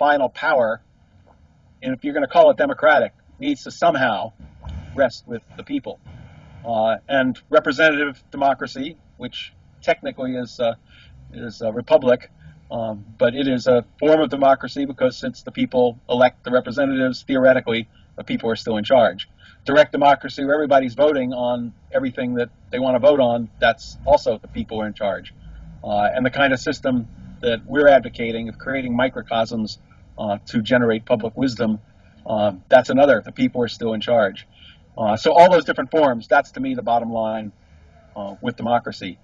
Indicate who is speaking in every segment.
Speaker 1: final power, and if you're going to call it democratic, needs to somehow rest with the people. Uh, and representative democracy, which technically is uh, is a republic, um, but it is a form of democracy because since the people elect the representatives, theoretically, the people are still in charge. Direct democracy, where everybody's voting on everything that they want to vote on, that's also the people are in charge. Uh, and the kind of system that we're advocating of creating microcosms uh, to generate public wisdom, uh, that's another. The people are still in charge. Uh, so all those different forms, that's to me the bottom line uh, with democracy.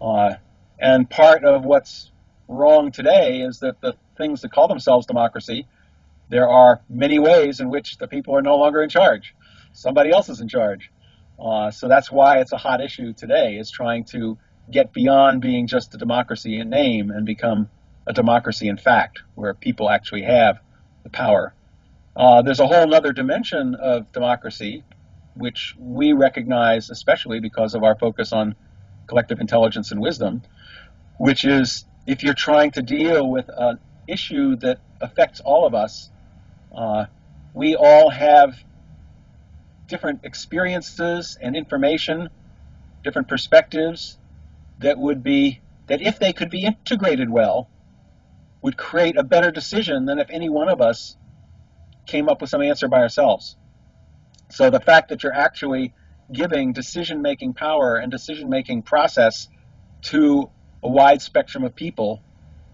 Speaker 1: Uh, and part of what's wrong today is that the things that call themselves democracy, there are many ways in which the people are no longer in charge. Somebody else is in charge. Uh, so that's why it's a hot issue today, is trying to get beyond being just a democracy in name and become a democracy in fact, where people actually have the power. Uh, there's a whole other dimension of democracy, which we recognize, especially because of our focus on collective intelligence and wisdom, which is if you're trying to deal with an issue that affects all of us, uh, we all have different experiences and information, different perspectives that would be, that if they could be integrated well, would create a better decision than if any one of us came up with some answer by ourselves. So the fact that you're actually giving decision making power and decision making process to a wide spectrum of people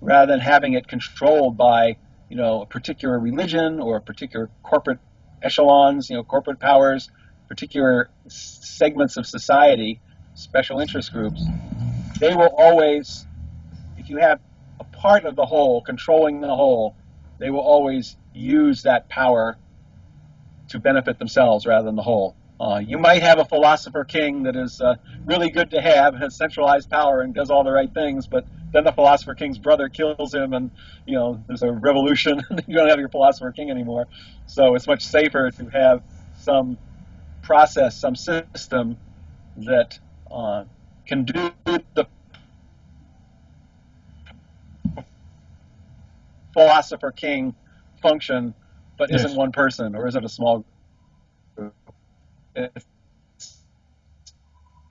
Speaker 1: rather than having it controlled by you know a particular religion or particular corporate echelons you know corporate powers particular segments of society special interest groups they will always if you have part of the whole controlling the whole they will always use that power to benefit themselves rather than the whole. Uh, you might have a philosopher king that is uh, really good to have, has centralized power and does all the right things, but then the philosopher king's brother kills him, and you know there's a revolution, and you don't have your philosopher king anymore. So it's much safer to have some process, some system that uh, can do the philosopher king function but yes. isn't one person or isn't a small group. It's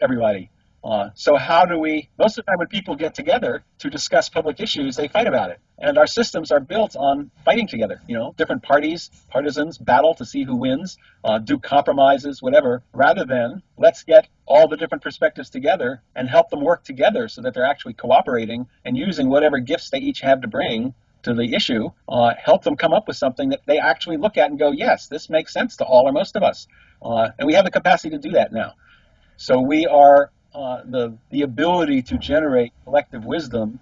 Speaker 1: everybody. Uh, so how do we? Most of the time, when people get together to discuss public issues, they fight about it, and our systems are built on fighting together. You know, different parties, partisans battle to see who wins, uh, do compromises, whatever. Rather than let's get all the different perspectives together and help them work together so that they're actually cooperating and using whatever gifts they each have to bring to the issue, uh, help them come up with something that they actually look at and go, yes, this makes sense to all or most of us. Uh, and we have the capacity to do that now. So we are uh, the the ability to generate collective wisdom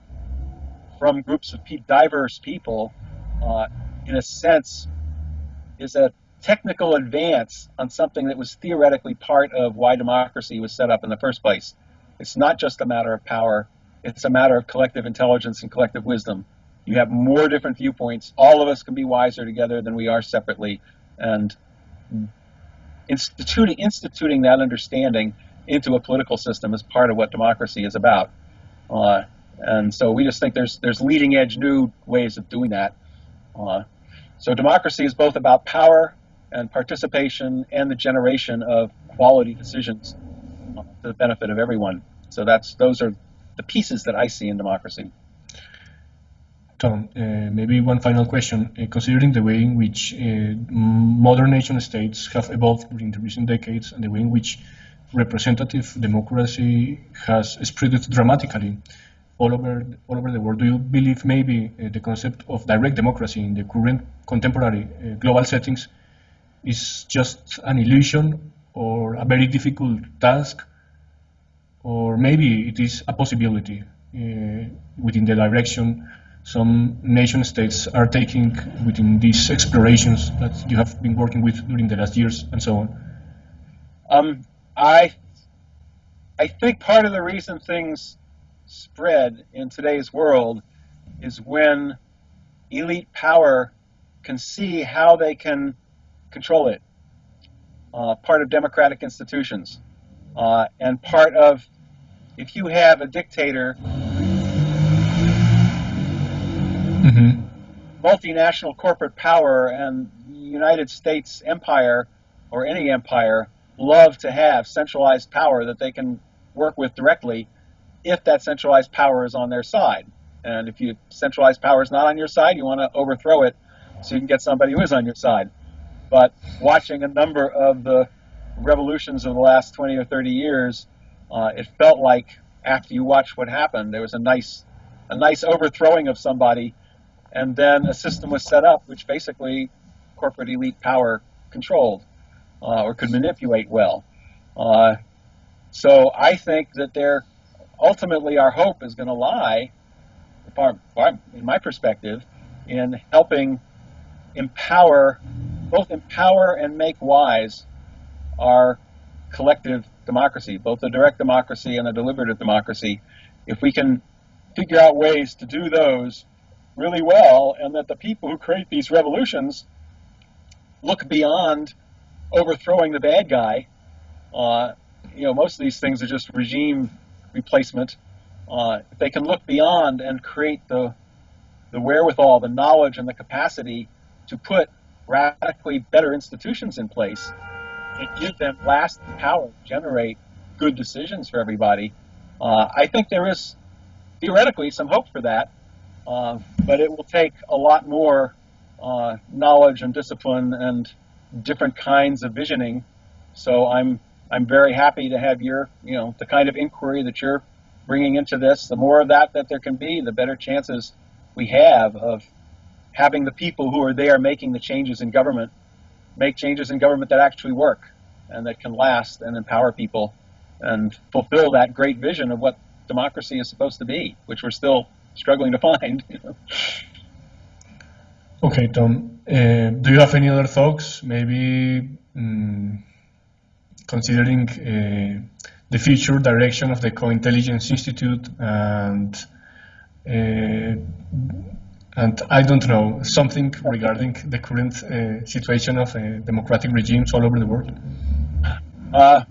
Speaker 1: from groups of pe diverse people, uh, in a sense, is a technical advance on something that was theoretically part of why democracy was set up in the first place. It's not just a matter of power; it's a matter of collective intelligence and collective wisdom. You have more different viewpoints. All of us can be wiser together than we are separately. And instituting, instituting that understanding into a political system is part of what democracy is about. Uh, and so we just think there's there's leading edge new ways of doing that. Uh, so democracy is both about power and participation and the generation of quality decisions to the benefit of everyone. So that's those are the pieces that I see in democracy.
Speaker 2: Tom, uh, maybe one final question. Uh, considering the way in which uh, modern nation states have evolved during the recent decades and the way in which representative democracy has spread dramatically all over all over the world, do you believe maybe uh, the concept of direct democracy in the current contemporary uh, global settings is just an illusion or a very difficult task, or maybe it is a possibility uh, within the direction some nation states are taking within these explorations that you have been working with during the last years and so on?
Speaker 1: Um, I, I think part of the reason things spread in today's world is when elite power can see how they can control it. Uh, part of democratic institutions. Uh, and part of, if you have a dictator multinational corporate power and United States empire or any empire love to have centralized power that they can work with directly if that centralized power is on their side. And if you centralized power is not on your side, you want to overthrow it so you can get somebody who is on your side. But watching a number of the revolutions of the last 20 or 30 years, uh, it felt like after you watch what happened, there was a nice, a nice overthrowing of somebody, and then a system was set up which basically corporate elite power controlled uh, or could manipulate well. Uh, so I think that there, ultimately, our hope is going to lie, in my perspective, in helping empower, both empower and make wise our collective democracy, both the direct democracy and the deliberative democracy. If we can figure out ways to do those really well, and that the people who create these revolutions look beyond overthrowing the bad guy. Uh, you know, most of these things are just regime replacement. Uh, if they can look beyond and create the the wherewithal, the knowledge, and the capacity to put radically better institutions in place and give them lasting power to generate good decisions for everybody, uh, I think there is theoretically some hope for that. Uh, but it will take a lot more uh, knowledge and discipline and different kinds of visioning. So I'm I'm very happy to have your you know the kind of inquiry that you're bringing into this. The more of that that there can be, the better chances we have of having the people who are there making the changes in government make changes in government that actually work and that can last and empower people and fulfill that great vision of what democracy is supposed to be, which we're still struggling to find.
Speaker 2: Okay, Tom. Uh, do you have any other thoughts? Maybe um, considering uh, the future direction of the Co-Intelligence Institute and uh, and I don't know something regarding the current uh, situation of uh, democratic regimes all over the world.
Speaker 1: Uh,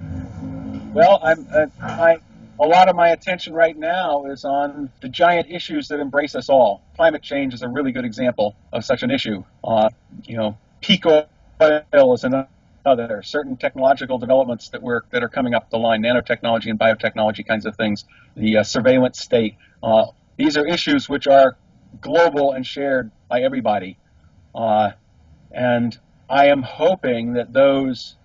Speaker 1: well, I'm I a lot of my attention right now is on the giant issues that embrace us all. Climate change is a really good example of such an issue. Uh, you know, peak oil is another. There are Certain technological developments that were that are coming up the line, nanotechnology and biotechnology kinds of things. The uh, surveillance state. Uh, these are issues which are global and shared by everybody. Uh, and I am hoping that those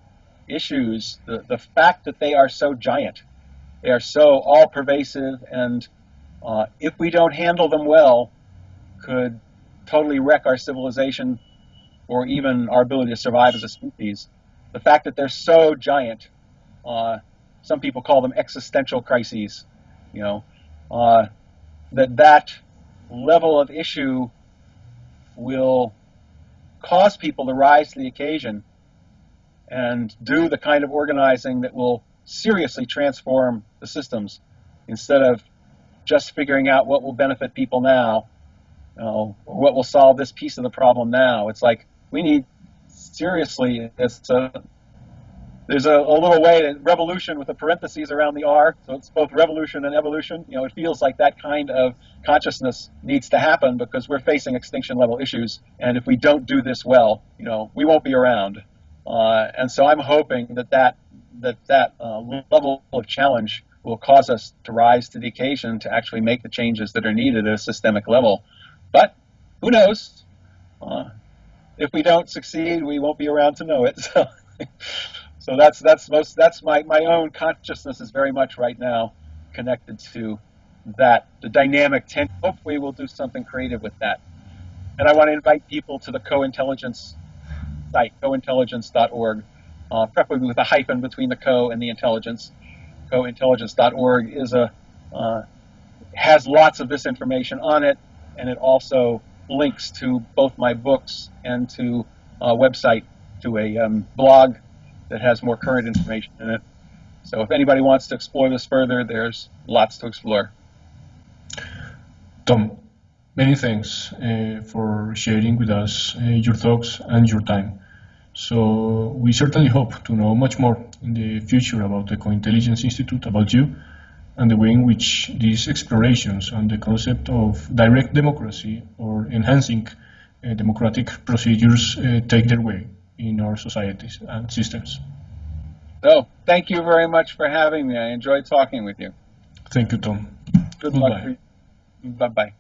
Speaker 1: issues, the, the fact that they are so giant, they are so all pervasive, and uh, if we don't handle them well, could totally wreck our civilization or even our ability to survive as a species. The fact that they're so giant, uh, some people call them existential crises, you know, uh, that that level of issue will cause people to rise to the occasion and do the kind of organizing that will seriously transform the systems instead of just figuring out what will benefit people now, you know, what will solve this piece of the problem now. It's like we need seriously. It's a, there's a, a little way to revolution with the parentheses around the R, so it's both revolution and evolution. You know, it feels like that kind of consciousness needs to happen because we're facing extinction level issues, and if we don't do this well, you know, we won't be around. Uh, and so I'm hoping that that that that uh, level of challenge will cause us to rise to the occasion to actually make the changes that are needed at a systemic level. But who knows? Uh, if we don't succeed, we won't be around to know it. So, so that's that's most that's my my own consciousness is very much right now connected to that the dynamic. Ten- hopefully, we'll do something creative with that. And I want to invite people to the co-intelligence site, cointelligence.org uh, preferably with a hyphen between the co and the intelligence. Cointelligence.org is a uh, has lots of this information on it, and it also links to both my books and to a website, to a um, blog that has more current information in it. So if anybody wants to explore this further, there's lots to explore.
Speaker 2: Tom, many thanks uh, for sharing with us uh, your thoughts and your time. So we certainly hope to know much more in the future about the Co-Intelligence Institute, about you, and the way in which these explorations on the concept of direct democracy or enhancing uh, democratic procedures uh, take their way in our societies and systems.
Speaker 1: So, thank you very much for having me. I enjoyed talking with you.
Speaker 2: Thank you, Tom.
Speaker 1: Good
Speaker 2: Goodbye.
Speaker 1: luck. Bye bye.